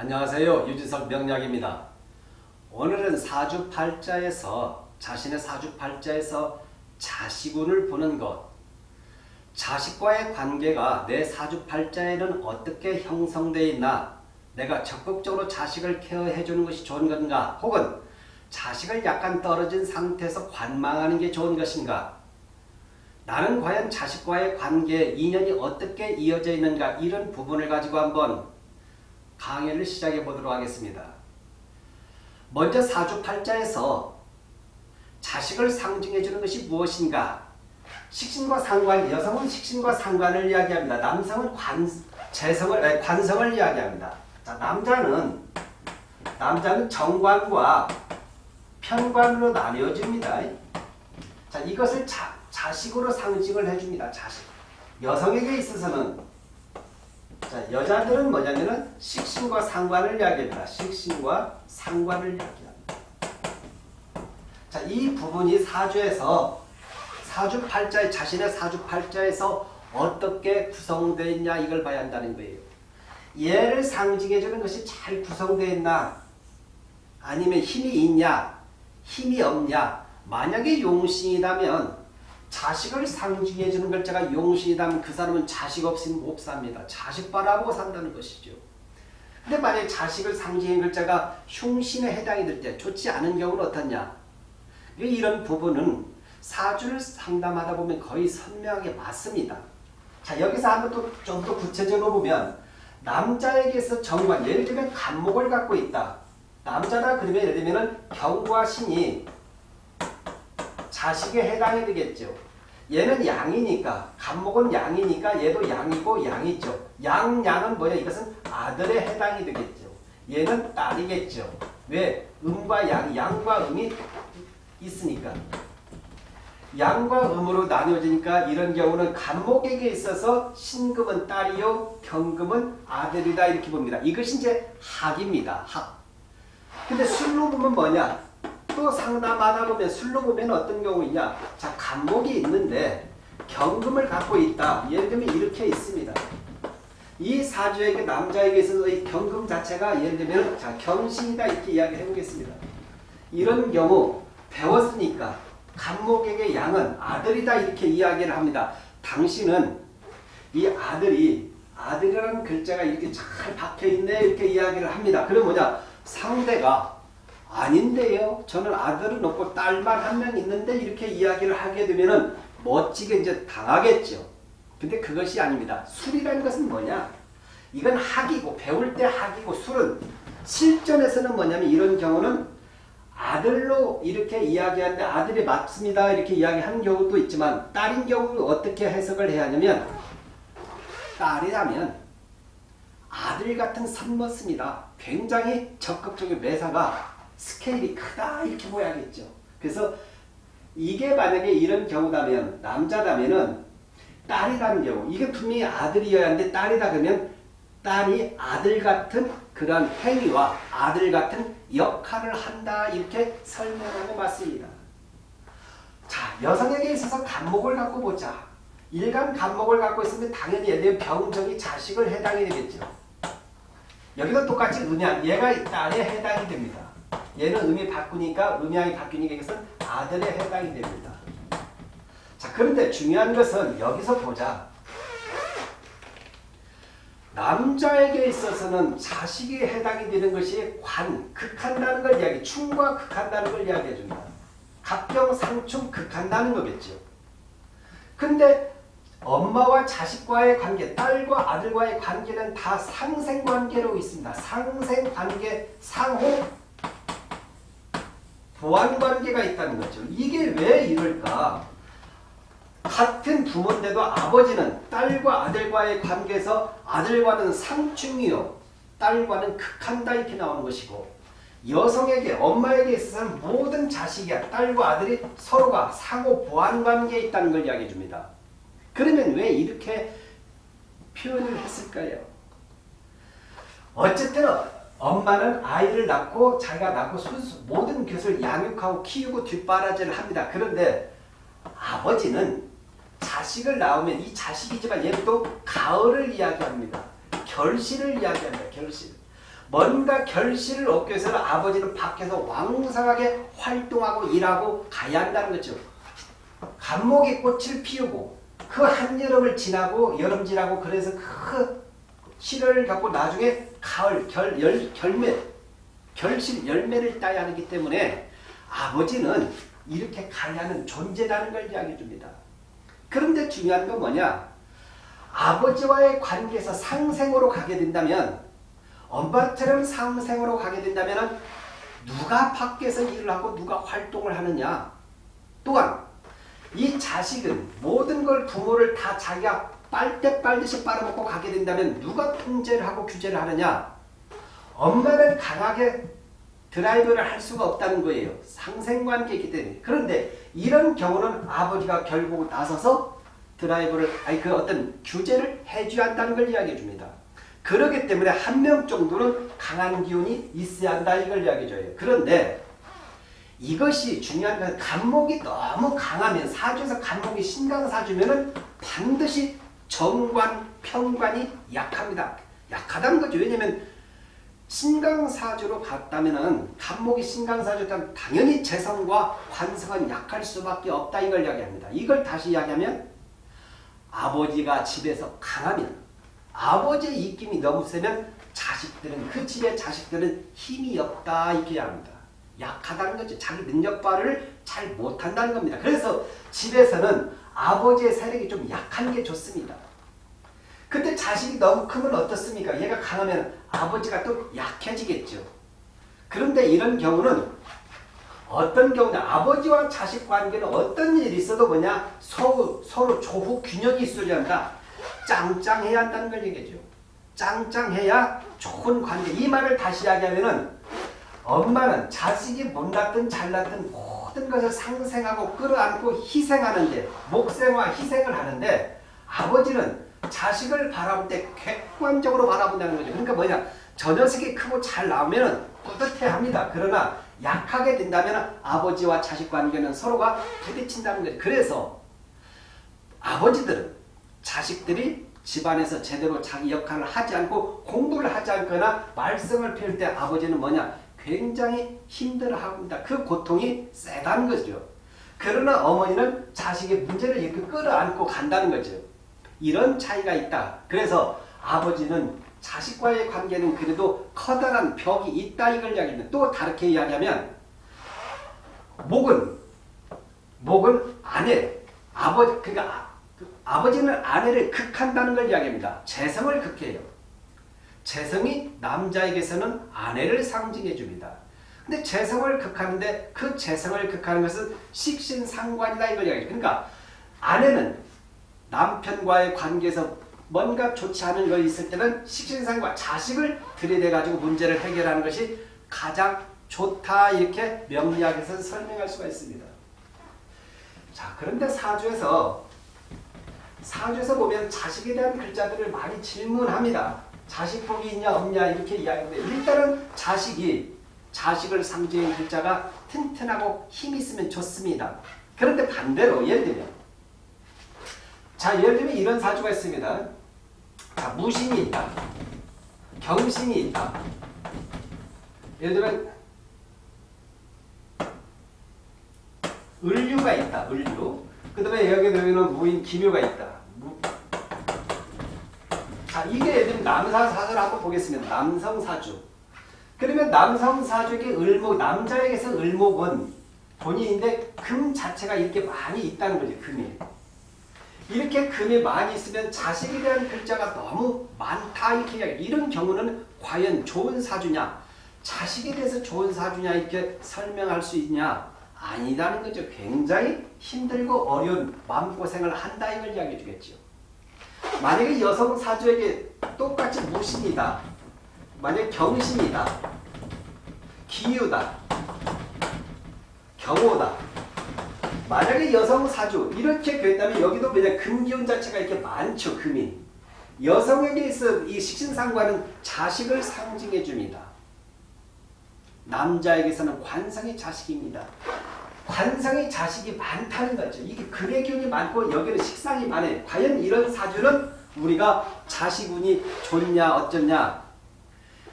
안녕하세요. 유진석 명약입니다. 오늘은 사주팔자에서 자신의 사주팔자에서 자식운을 보는 것. 자식과의 관계가 내 사주팔자에는 어떻게 형성되어 있나 내가 적극적으로 자식을 케어해 주는 것이 좋은 건가 혹은 자식을 약간 떨어진 상태에서 관망하는 게 좋은 것인가? 나는 과연 자식과의 관계, 인연이 어떻게 이어져 있는가? 이런 부분을 가지고 한번 강의를 시작해 보도록 하겠습니다. 먼저 사주팔자에서 자식을 상징해 주는 것이 무엇인가? 식신과 상관, 여성은 식신과 상관을 이야기합니다. 남성은 관, 재성을, 아니, 관성을 이야기합니다. 자, 남자는 남자는 정관과 편관으로 나뉘어집니다. 자, 이것을 자, 자식으로 상징을 해줍니다. 자식. 여성에게 있어서는 자, 여자들은 뭐냐면은 식신과 상관을 이야기합니다. 식신과 상관을 이야기합니다. 자, 이 부분이 사주에서 사주팔자의 자신의 사주팔자에서 어떻게 구성되어 있냐 이걸 봐야 한다는 거예요. 얘를 상징해 주는 것이 잘 구성되어 있나 아니면 힘이 있냐 힘이 없냐 만약에 용신이라면 자식을 상징해 주는 글자가 용신이라면 그 사람은 자식 없으면 못 삽니다. 자식 바라보고 산다는 것이죠. 근데 만약에 자식을 상징해 글자가 흉신에 해당이 될 때 좋지 않은 경우는 어떻냐 이런 부분은 사주를 상담하다 보면 거의 선명하게 맞습니다. 자 여기서 한번 또 좀 더 구체적으로 보면 남자에게서 정관 예를 들면 간목을 갖고 있다. 남자다 그러면 예를 들면 경과 신이 자식에 해당이 되겠죠. 얘는 양이니까 간목은 양이니까 얘도 양이고 양이죠. 양, 양은 뭐냐 이것은 아들에 해당이 되겠죠. 얘는 딸이겠죠. 왜? 음과 양, 양과 음이 있으니까. 양과 음으로 나뉘어지니까 이런 경우는 간목에게 있어서 신금은 딸이요 경금은 아들이다 이렇게 봅니다. 이것이 이제 학입니다. 학. 근데 술로 보면 뭐냐? 또 상담하다 보면 술로 보면 어떤 경우이냐? 자 간목이 있는데 경금을 갖고 있다. 예를 들면 이렇게 있습니다. 이 사주에게 남자에게 있어서 이 경금 자체가 예를 들면 자 경신이다 이렇게 이야기 해 보겠습니다. 이런 경우 배웠으니까 간목에게 양은 아들이다 이렇게 이야기를 합니다. 당신은 이 아들이 아들이라는 글자가 이렇게 잘 박혀있네 이렇게 이야기를 합니다. 그럼 뭐냐 상대가 아닌데요. 저는 아들은 없고 딸만 한 명 있는데 이렇게 이야기를 하게 되면은 멋지게 이제 당하겠죠. 근데 그것이 아닙니다. 술이라는 것은 뭐냐? 이건 학이고 배울 때 학이고 술은 실전에서는 뭐냐면 이런 경우는 아들로 이렇게 이야기하는데 아들이 맞습니다. 이렇게 이야기하는 경우도 있지만 딸인 경우 어떻게 해석을 해야 하냐면 딸이라면 아들 같은 선머습니다. 굉장히 적극적인 매사가 스케일이 크다 이렇게 보야겠죠. 그래서 이게 만약에 이런 경우라면 남자라면은 딸이라는 경우 이게 분명히 아들이어야 하는데 딸이다 그러면 딸이 아들 같은 그런 행위와 아들 같은 역할을 한다 이렇게 설명하고 맞습니다. 자 여성에게 있어서 간목을 갖고 보자. 일간 간목을 갖고 있으면 당연히 얘들 병정이 자식을 해당이 되겠죠. 여기도 똑같이 음양 얘가 딸에 해당이 됩니다. 얘는 음이 바꾸니까 음양이 바뀌니까 이것은 아들에 해당이 됩니다. 자 그런데 중요한 것은 여기서 보자. 남자에게 있어서는 자식이 해당이 되는 것이 관, 극한다는 걸 이야기, 충과 극한다는 걸 이야기해 줍니다. 갑경, 상충, 극한다는 거겠죠. 근데 엄마와 자식과의 관계, 딸과 아들과의 관계는 다 상생관계로 있습니다. 상생관계, 상호, 보완관계가 있다는 거죠. 이게 왜 이럴까? 같은 부모인데도 아버지는 딸과 아들과의 관계에서 아들과는 상충이요. 딸과는 극한다 이렇게 나오는 것이고 여성에게 엄마에게 있어서는 모든 자식이야. 딸과 아들이 서로가 상호 보완관계에 있다는 걸 이야기해 줍니다. 그러면 왜 이렇게 표현을 했을까요? 어쨌든 엄마는 아이를 낳고 자기가 낳고 순수 모든 것을 양육하고 키우고 뒷바라지를 합니다. 그런데 아버지는 자식을 낳으면 이 자식이지만 또 가을을 이야기합니다. 결실을 이야기합니다. 결실. 뭔가 결실을 얻기 위해서는 아버지는 밖에서 왕성하게 활동하고 일하고 가야 한다는 거죠. 감목의 꽃을 피우고 그 한여름을 지나고 여름 지나고 그래서 그 실을 갖고 나중에 가을 결, 열, 결매 결실 열매를 따야 하기 때문에 아버지는 이렇게 가야 하는 존재라는 걸 이야기해 줍니다. 그런데 중요한 건 뭐냐? 아버지와의 관계에서 상생으로 가게 된다면 엄마처럼 상생으로 가게 된다면 누가 밖에서 일을 하고 누가 활동을 하느냐? 또한 이 자식은 모든 걸 부모를 다 자기가 빨대 빨듯이 빨아먹고 가게 된다면 누가 통제를 하고 규제를 하느냐? 엄마는 강하게 드라이브를 할 수가 없다는 거예요. 상생관계이기 때문에. 그런데 이런 경우는 아버지가 결국 나서서 드라이브를 아니 그 어떤 규제를 해줘야 한다는 걸 이야기해 줍니다. 그러기 때문에 한 명 정도는 강한 기운이 있어야 한다 이걸 이야기해 줘요. 그런데 이것이 중요한 것은 간목이 너무 강하면 사주에서 간목이 신강 사주면은 반드시 정관, 평관이 약합니다. 약하다는 거죠. 왜냐면 신강사주로 갔다면은 간목이 신강사주라면 당연히 재성과 관성은 약할 수밖에 없다 이걸 이야기합니다. 이걸 다시 이야기하면 아버지가 집에서 강하면 아버지의 입김이 너무 세면 자식들은 그 집의 자식들은 힘이 없다 이렇게 합니다. 약하다는 거죠. 자기 능력 발휘를 잘 못한다는 겁니다. 그래서 집에서는 아버지의 세력이 좀 약한 게 좋습니다. 근데 자식이 너무 크면 어떻습니까? 얘가 강하면 아버지가 또 약해지겠죠. 그런데 이런 경우는 어떤 경우냐 아버지와 자식 관계는 어떤 일이 있어도 뭐냐 서로, 서로 조후 균형이 있어야 한다. 짱짱해야 한다는 걸 얘기죠. 짱짱해야 좋은 관계. 이 말을 다시 이야기하면은 엄마는 자식이 못났든 잘났든 모든 것을 상생하고 끌어안고 희생하는데 목생과 희생을 하는데 아버지는 자식을 바라볼 때 객관적으로 바라본다는 거죠. 그러니까 뭐냐 저 녀석이 크고 잘 나오면 뿌듯해합니다. 그러나 약하게 된다면 아버지와 자식 관계는 서로가 부딪힌다는 거죠. 그래서 아버지들은 자식들이 집안에서 제대로 자기 역할을 하지 않고 공부를 하지 않거나 말썽을 피울 때 아버지는 뭐냐 굉장히 힘들어합니다. 그 고통이 세다는 거죠. 그러나 어머니는 자식의 문제를 이렇게 끌어안고 간다는 거죠. 이런 차이가 있다. 그래서 아버지는 자식과의 관계는 그래도 커다란 벽이 있다 이걸 이야기합니다. 또 다르게 이야기하면 목은 목은 아내 아버지 그러니까 아버지는 아내를 극한다는 걸 이야기합니다. 재성을 극해요. 재성이 남자에게서는 아내를 상징해 줍니다. 근데 재성을 극하는데 그 재성을 극하는 것은 식신상관이다 이걸 이야기해요. 그러니까 아내는 남편과의 관계에서 뭔가 좋지 않은 것이 있을 때는 식신상과 자식을 들이대 가지고 문제를 해결하는 것이 가장 좋다 이렇게 명리학에서 설명할 수가 있습니다. 자 그런데 사주에서 사주에서 보면 자식에 대한 글자들을 많이 질문합니다. 자식 복이 있냐 없냐 이렇게 이야기하는데 일단은 자식이 자식을 상징하는 글자가 튼튼하고 힘 있으면 좋습니다. 그런데 반대로 예를 들면 자 예를 들면 이런 사주가 있습니다. 자 무신이 있다. 경신이 있다. 예를 들면 을류가 있다. 을류. 그 다음에 여기 들면 무인 기묘가 있다. 자, 이게 예를 들면 남사사주를 한번 보겠습니다. 남성 사주. 그러면 남성 사주에게 을목, 남자에게서 을목은 본인인데 금 자체가 이렇게 많이 있다는 거죠. 금이. 이렇게 금이 많이 있으면 자식에 대한 글자가 너무 많다 이렇게 이야기 이런 경우는 과연 좋은 사주냐 자식에 대해서 좋은 사주냐 이렇게 설명할 수 있냐 아니라는 거죠. 굉장히 힘들고 어려운 마음고생을 한다 이걸 이야기해 주겠죠. 만약에 여성 사주에게 똑같이 무신이다. 만약 경신이다. 기유다. 경호다. 만약에 여성 사주 이렇게 된다면 여기도 그냥 금기운 자체가 이렇게 많죠. 금이. 여성에게 있어 이 식신상과는 자식을 상징해 줍니다. 남자에게서는 관성의 자식입니다. 관성의 자식이 많다는 거죠. 이게 금의 기운이 많고 여기는 식상이 많아요. 과연 이런 사주는 우리가 자식운이 좋냐 어쩌냐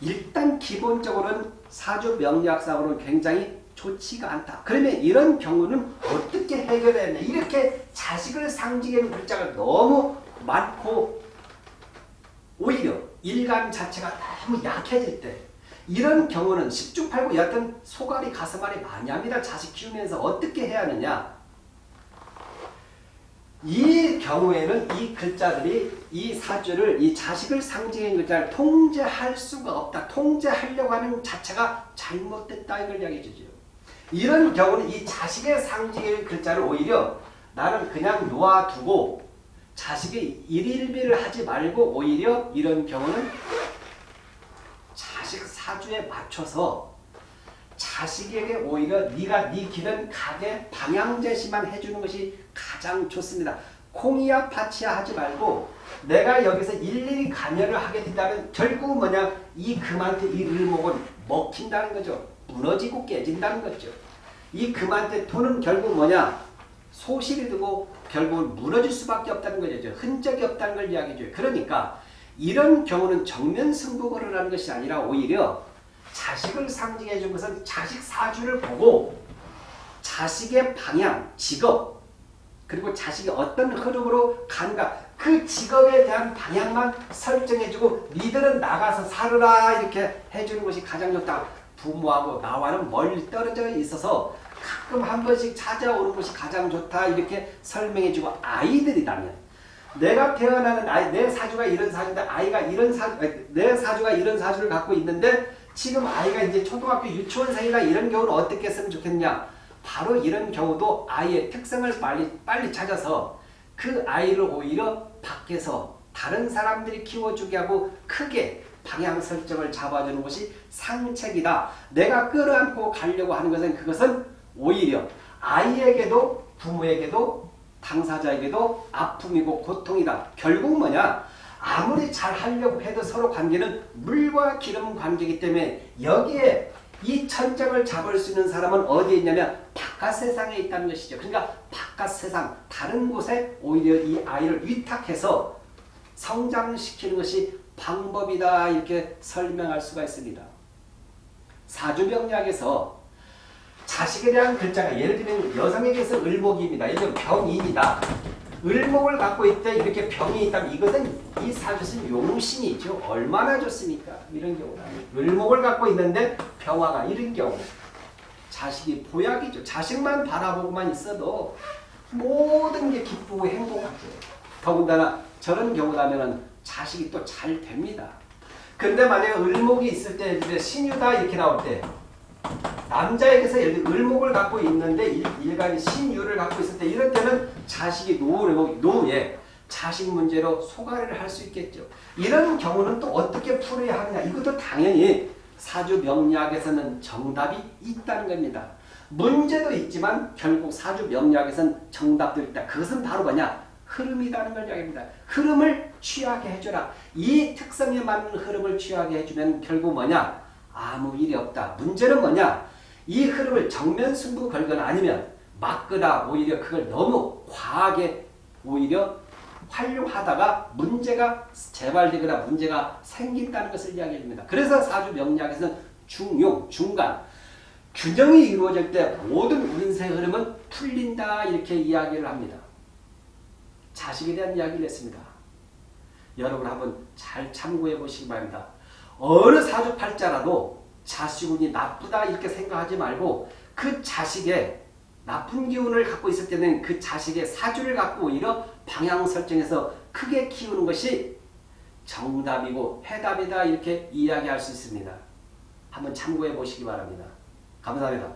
일단 기본적으로는 사주 명리학상으로는 굉장히 좋지가 않다. 그러면 이런 경우는 어떻게 해결해야 되냐. 이렇게 자식을 상징하는 글자가 너무 많고 오히려 일감 자체가 너무 약해질 때 이런 경우는 10중 8구 여하튼 소갈이 가슴앓이 많이 합니다. 자식 키우면서 어떻게 해야 하느냐. 이 경우에는 이 글자들이 이 사주를 이 자식을 상징하는 글자를 통제할 수가 없다. 통제하려고 하는 자체가 잘못됐다 이걸 이야기해 주죠. 이런 경우는 이 자식의 상징의 글자를 오히려 나는 그냥 놓아두고 자식의 일일비를 하지 말고 오히려 이런 경우는 자식 사주에 맞춰서 자식에게 오히려 네가 네 길은 가게 방향 제시만 해주는 것이 가장 좋습니다. 콩이야 파치야 하지 말고 내가 여기서 일일이 관여를 하게 된다면 결국 뭐냐 이 금한테 이 을목은 먹힌다는 거죠. 무너지고 깨진다는 거죠. 이 금한테 돈은 결국 뭐냐 소실이 되고 결국은 무너질 수밖에 없다는 거죠. 흔적이 없다는 걸 이야기해줘요. 그러니까 이런 경우는 정면 승부를 하는 것이 아니라 오히려 자식을 상징해 준 것은 자식 사주를 보고 자식의 방향, 직업 그리고 자식이 어떤 흐름으로 간가 그 직업에 대한 방향만 설정해주고 니들은 나가서 살으라 이렇게 해주는 것이 가장 좋다. 부모하고 나와는 멀리 떨어져 있어서 가끔 한 번씩 찾아오는 것이 가장 좋다 이렇게 설명해주고 아이들이라면 내가 태어나는 아이 내 사주가 이런 사주인데 아이가 이런 사 내 사주가 이런 사주를 갖고 있는데 지금 아이가 이제 초등학교 유치원생이나 이런 경우는 어떻게 했으면 좋겠냐? 바로 이런 경우도 아이의 특성을 빨리 빨리 찾아서 그 아이를 오히려 밖에서 다른 사람들이 키워주게 하고 크게 방향 설정을 잡아주는 것이 상책이다. 내가 끌어안고 가려고 하는 것은 그것은 오히려 아이에게도 부모에게도 당사자에게도 아픔이고 고통이다. 결국 뭐냐? 아무리 잘 하려고 해도 서로 관계는 물과 기름 관계이기 때문에 여기에 이 천장을 잡을 수 있는 사람은 어디에 있냐면 바깥 세상에 있다는 것이죠. 그러니까 바깥 세상 다른 곳에 오히려 이 아이를 위탁해서 성장시키는 것이 방법이다 이렇게 설명할 수가 있습니다. 사주병약에서 자식에 대한 글자가 예를 들면 여성에게서 을목입니다. 예를 들면 병인이다. 을목을 갖고 있다 이렇게 병이 있다면 이것은 이 사주는 용신이죠. 얼마나 좋습니까? 이런 경우는 을목을 갖고 있는데 병화가 이런 경우 자식이 보약이죠. 자식만 바라보고만 있어도 모든 게 기쁘고 행복하죠. 더군다나 저런 경우라면 자식이 또 잘 됩니다. 근데 만약에 을목이 있을 때 신유다 이렇게 나올 때 남자에게서 예를 들어 을목을 갖고 있는데 일 간이 신유를 갖고 있을 때 이럴 때는 자식이 노후를 노후에 자식 문제로 소가리를 할 수 있겠죠. 이런 경우는 또 어떻게 풀어야 하느냐 이것도 당연히 사주 명리학에서는 정답이 있다는 겁니다. 문제도 있지만 결국 사주 명리학에서는 정답도 있다. 그것은 바로 뭐냐? 흐름이라는 걸 이야기합니다. 흐름을 취하게 해줘라. 이 특성에 맞는 흐름을 취하게 해주면 결국 뭐냐? 아무 일이 없다. 문제는 뭐냐? 이 흐름을 정면 승부 걸거나 아니면 막거나 오히려 그걸 너무 과하게 오히려 활용하다가 문제가 재발되거나 문제가 생긴다는 것을 이야기합니다. 그래서 사주 명리학에서는 중용, 중간, 균형이 이루어질 때 모든 운세 흐름은 풀린다 이렇게 이야기를 합니다. 자식에 대한 이야기를 했습니다. 여러분 한번 잘 참고해 보시기 바랍니다. 어느 사주팔자라도 자식운이 나쁘다 이렇게 생각하지 말고 그 자식의 나쁜 기운을 갖고 있을 때는 그 자식의 사주를 갖고 오히려 방향 설정해서 크게 키우는 것이 정답이고 해답이다 이렇게 이야기할 수 있습니다. 한번 참고해 보시기 바랍니다. 감사합니다.